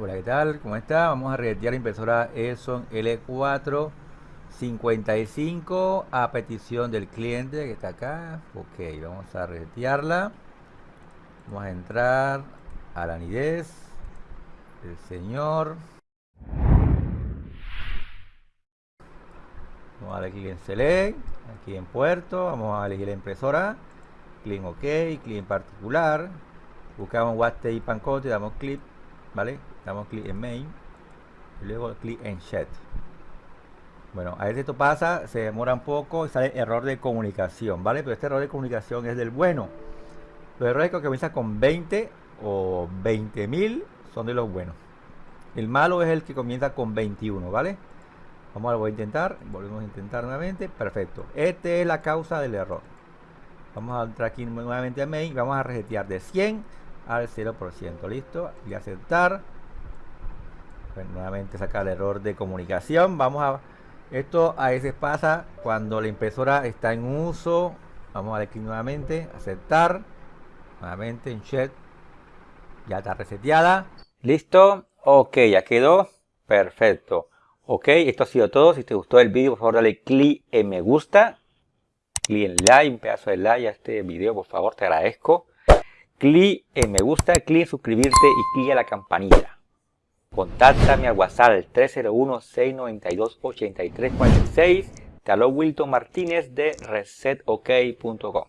Hola, ¿qué tal? ¿Cómo está? Vamos a resetear la impresora Epson L4 55 a petición del cliente que está acá. Ok, vamos a resetearla. Vamos a entrar a la nidez del señor. Vamos a darle clic en Select, aquí en Puerto. Vamos a elegir la impresora. Clic en OK, clic en particular. Buscamos Waste y Pancote, damos clic, damos clic en main y luego clic en chat bueno a veces esto pasa se demora un poco y sale error de comunicación vale pero este error de comunicación es del bueno. Los errores que comienzan con 20 o 20.000 son de los buenos. El malo es el que comienza con 21 vale vamos a lo voy a intentar. Volvemos a intentar nuevamente. Perfecto. Esta es la causa del error. Vamos a entrar aquí nuevamente a main vamos a resetear de 100 al 0% listo. Y aceptar. Nuevamente saca el error de comunicación. Vamos a esto a veces pasa cuando la impresora está en uso. Vamos a aquí nuevamente. Aceptar. Nuevamente en chat ya está reseteada. Listo. Ok ya quedó. Perfecto. Ok esto ha sido todo. Si te gustó el vídeo por favor dale clic en me gusta. Clic en like un pedazo de like a este video por favor te agradezco clic en me gusta clic en suscribirte y clic a la campanilla Contáctame al WhatsApp 301-692-8346. Te habló Wilton Martínez de resetok.com.